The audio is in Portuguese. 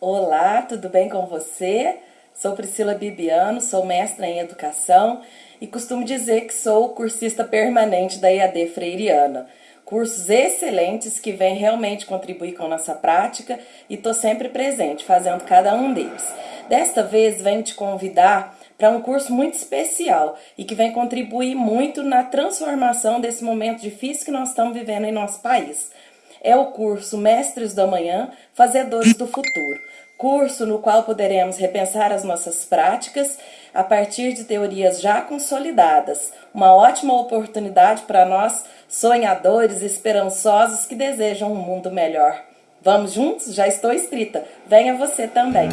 Olá, tudo bem com você? Sou Priscila Bibiano, sou mestra em educação e costumo dizer que sou cursista permanente da EAD Freiriana. Cursos excelentes que vêm realmente contribuir com nossa prática e estou sempre presente fazendo cada um deles. Desta vez venho te convidar para um curso muito especial e que vem contribuir muito na transformação desse momento difícil que nós estamos vivendo em nosso país é o curso Mestres do Amanhã, Fazedores do Futuro. Curso no qual poderemos repensar as nossas práticas a partir de teorias já consolidadas. Uma ótima oportunidade para nós, sonhadores, esperançosos que desejam um mundo melhor. Vamos juntos? Já estou inscrita. Venha você também.